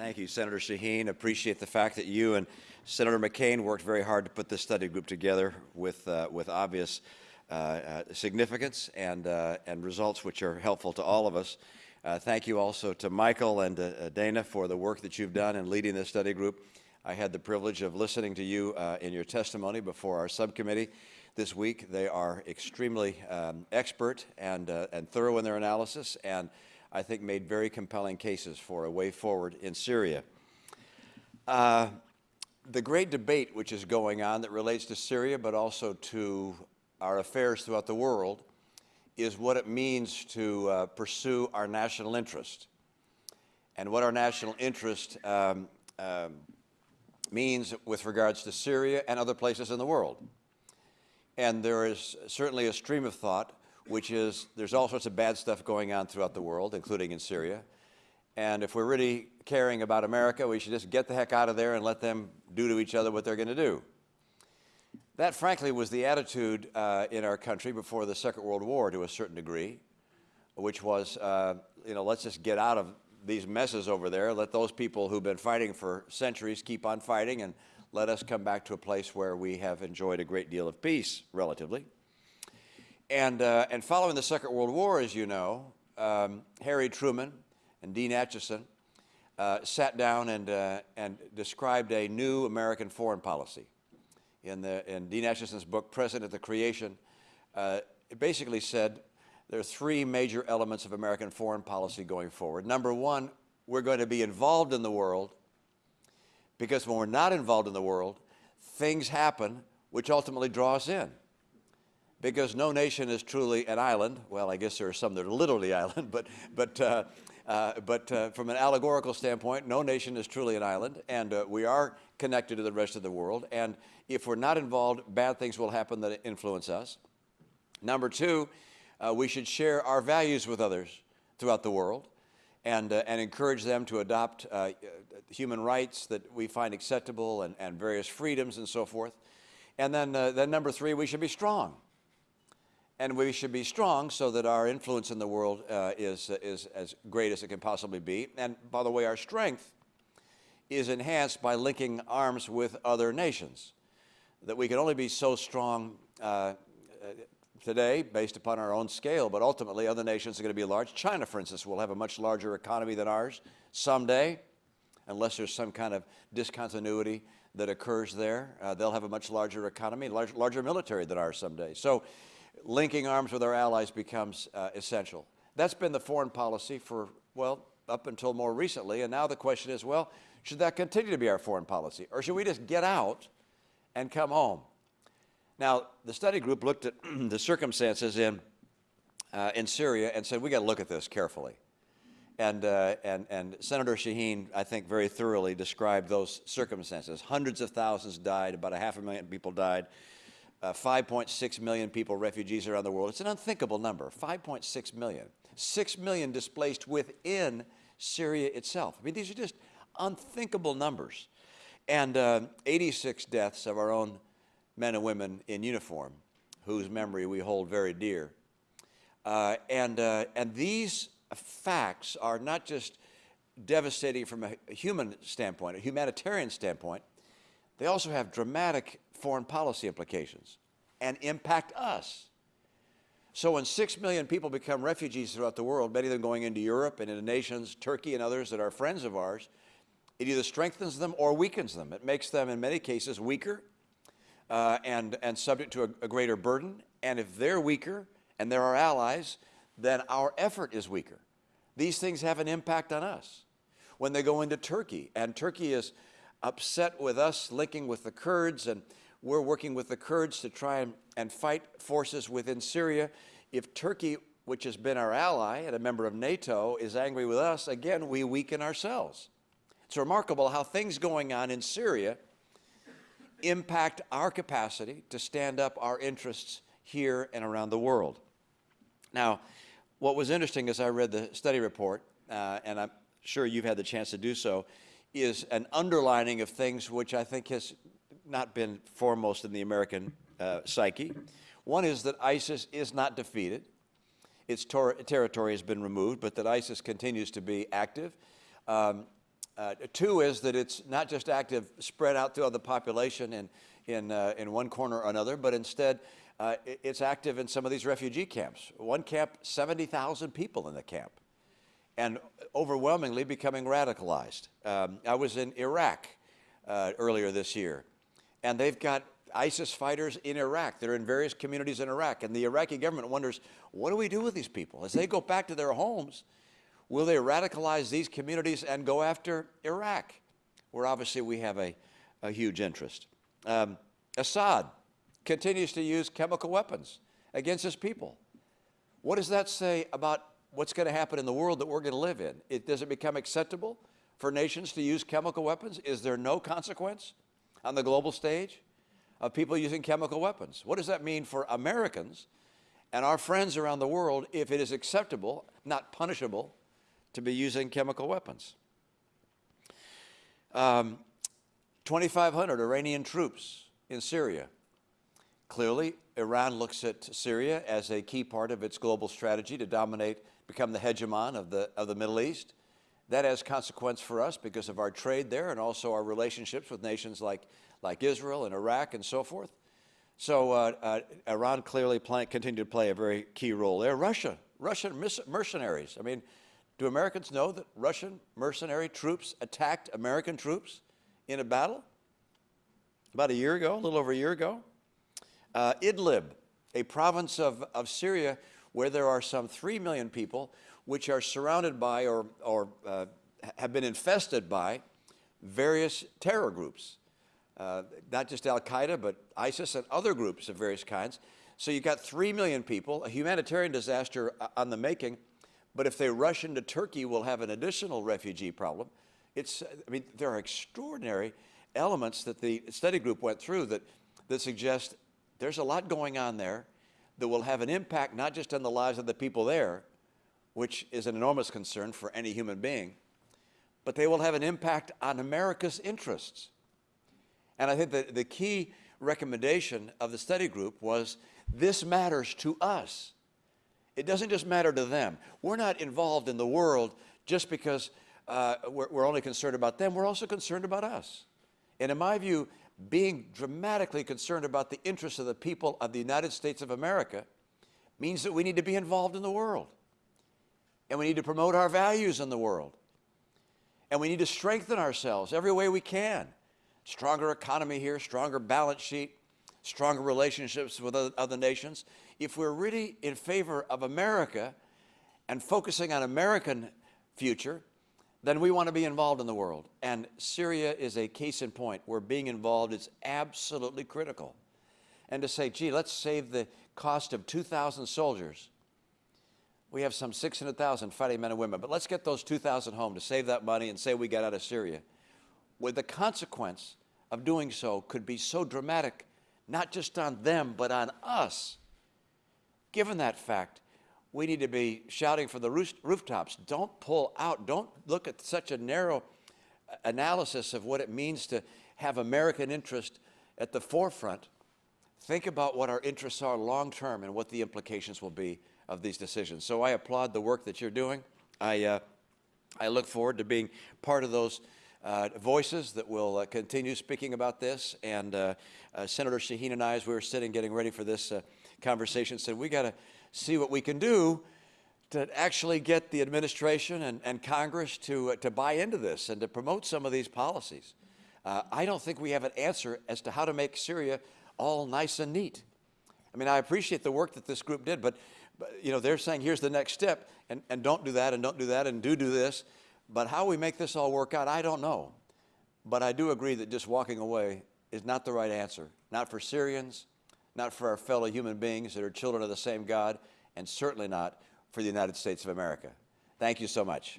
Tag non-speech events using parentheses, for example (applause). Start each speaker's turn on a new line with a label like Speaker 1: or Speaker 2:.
Speaker 1: Thank you, Senator Shaheen. Appreciate the fact that you and Senator McCain worked very hard to put this study group together with, uh, with obvious uh, uh, significance and, uh, and results which are helpful to all of us. Uh, thank you also to Michael and uh, Dana for the work that you've done in leading this study group. I had the privilege of listening to you in your testimony before our subcommittee this week. They are extremely um, expert and, and thorough in their analysis and I think made very compelling cases for a way forward in Syria. Uh, the great debate which is going on that relates to Syria but also to our affairs throughout the world is what it means to uh, pursue our national interest and what our national interest um, um, means with regards to Syria and other places in the world. And there is certainly a stream of thought which is there's all sorts of bad stuff going on throughout the world, including in Syria. And if we're really caring about America, we should just get the heck out of there and let them do to each other what they're going to do. That, frankly, was the attitude uh, in our country before the Second World War to a certain degree, which was, uh, you know, let's just get out of these messes over there, let those people who've been fighting for centuries keep on fighting, and let us come back to a place where we have enjoyed a great deal of peace, relatively. And, uh, and following the Second World War, as you know, um, Harry Truman and Dean Acheson uh, sat down and, uh, and described a new American foreign policy. In, the, in Dean Acheson's book, Present at the Creation, uh, it basically said there are three major elements of American foreign policy going forward. Number one, we're going to be involved in the world because when we're not involved in the world, things happen which ultimately draw us in because no nation is truly an island. Well, I guess there are some that are literally (laughs) island, but, but, uh, uh, but uh, from an allegorical standpoint, no nation is truly an island, and uh, we are connected to the rest of the world. And if we're not involved, bad things will happen that influence us. Number two, uh, we should share our values with others throughout the world and, uh, and encourage them to adopt human rights that we find acceptable and, and various freedoms and so forth. And then, then number three, we should be strong and we should be strong so that our influence in the world uh, is, is as great as it can possibly be. And by the way, our strength is enhanced by linking arms with other nations, that we can only be so strong uh, uh today based upon our own scale, but ultimately other nations are going to be large. China, for instance, will have a much larger economy than ours someday, unless there's some kind of discontinuity that occurs there. Uh, they'll have a much larger economy, large, larger military than ours someday. So linking arms with our allies becomes uh, essential. That's been the foreign policy for, well, up until more recently. And now the question is, well, should that continue to be our foreign policy? Or should we just get out and come home? Now, the study group looked at (clears throat) the circumstances in, uh, in Syria and said, we got to look at this carefully. And, uh, and, and Senator Shaheen, I think, very thoroughly described those circumstances. Hundreds of thousands died, about a half a million people died uh, 5.6 million people, refugees around the world. It's an unthinkable number, 5.6 million. 6 million displaced within Syria itself. I mean, these are just unthinkable numbers. And uh, 86 deaths of our own men and women in uniform, whose memory we hold very dear. Uh, and, uh, and these facts are not just devastating from a human standpoint, a humanitarian standpoint, they also have dramatic foreign policy implications and impact us. So when six million people become refugees throughout the world, many of them going into Europe and into nations, Turkey and others that are friends of ours, it either strengthens them or weakens them. It makes them, in many cases, weaker uh, and, and subject to a, a greater burden. And if they're weaker and they're our allies, then our effort is weaker. These things have an impact on us. When they go into Turkey, and Turkey is upset with us linking with the Kurds, and we're working with the Kurds to try and, and fight forces within Syria. If Turkey, which has been our ally and a member of NATO, is angry with us, again, we weaken ourselves. It's remarkable how things going on in Syria impact our capacity to stand up our interests here and around the world. Now, what was interesting as I read the study report, uh, and I'm sure you've had the chance to do so, is an underlining of things which I think has not been foremost in the American uh, psyche. One is that ISIS is not defeated. Its ter territory has been removed, but that ISIS continues to be active. Um, Uh, two is that it's not just active spread out throughout the population in, in, uh, in one corner or another, but instead uh, it's active in some of these refugee camps. One camp, 70,000 people in the camp, and overwhelmingly becoming radicalized. Um, I was in Iraq uh, earlier this year, and they've got ISIS fighters in Iraq. They're in various communities in Iraq, and the Iraqi government wonders, what do we do with these people? As they go back to their homes, will they radicalize these communities and go after Iraq, where obviously we have a, a huge interest? Um, Assad continues to use chemical weapons against his people. What does that say about what's going to happen in the world that we're going to live in? It, does it become acceptable for nations to use chemical weapons? Is there no consequence on the global stage of people using chemical weapons? What does that mean for Americans and our friends around the world if it is acceptable, not punishable, to be using chemical weapons? Um, 2,500 Iranian troops in Syria. Clearly, Iran looks at Syria as a key part of its global strategy to dominate, become the hegemon of the, of the Middle East. That has consequence for us because of our trade there and also our relationships with nations like, like Israel and Iraq and so forth. So uh, uh, Iran clearly play, continue to play a very key role there. Russia, Russian mercenaries. I mean, do Americans know that Russian mercenary troops attacked American troops in a battle about a year ago, a little over a year ago? Uh, Idlib, a province of, of Syria where there are some 3 million people which are surrounded by or, or uh, have been infested by various terror groups. Uh, not just Al Qaeda, but ISIS and other groups of various kinds. So you've got 3 million people, a humanitarian disaster uh, on the making. But if they rush into Turkey, we'll have an additional refugee problem. It's, I mean, there are extraordinary elements that the study group went through that, that suggest there's a lot going on there that will have an impact not just on the lives of the people there, which is an enormous concern for any human being, but they will have an impact on America's interests. And I think that the key recommendation of the study group was this matters to us. It doesn't just matter to them. We're not involved in the world just because uh, we're, we're only concerned about them. We're also concerned about us. And in my view, being dramatically concerned about the interests of the people of the United States of America means that we need to be involved in the world. And we need to promote our values in the world. And we need to strengthen ourselves every way we can. Stronger economy here, stronger balance sheet, stronger relationships with other nations. If we're really in favor of America and focusing on American future, then we want to be involved in the world. And Syria is a case in point where being involved is absolutely critical. And to say, gee, let's save the cost of 2,000 soldiers. We have some 600,000 fighting men and women, but let's get those 2,000 home to save that money and say we got out of Syria. Where the consequence of doing so could be so dramatic, not just on them, but on us. Given that fact, we need to be shouting from the rooftops. Don't pull out. Don't look at such a narrow uh, analysis of what it means to have American interest at the forefront. Think about what our interests are long term and what the implications will be of these decisions. So I applaud the work that you're doing. I, uh, I look forward to being part of those uh, voices that will uh, continue speaking about this. And uh, uh, Senator Shaheen and I, as we were sitting getting ready for this conversation, said we got to see what we can do to actually get the administration and, and Congress to, uh, to buy into this and to promote some of these policies. Uh, I don't think we have an answer as to how to make Syria all nice and neat. I mean, I appreciate the work that this group did, but, but you know, they're saying here's the next step, and, and don't do that, and don't do that, and do do this. But how we make this all work out, I don't know. But I do agree that just walking away is not the right answer, not for Syrians, not for our fellow human beings that are children of the same God, and certainly not for the United States of America. Thank you so much.